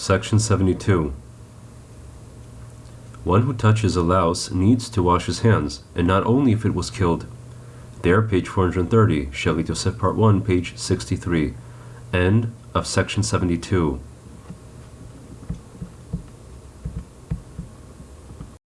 Section 72. One who touches a louse needs to wash his hands, and not only if it was killed. There, page 430, Shelley Joseph, Part 1, page 63. End of section 72.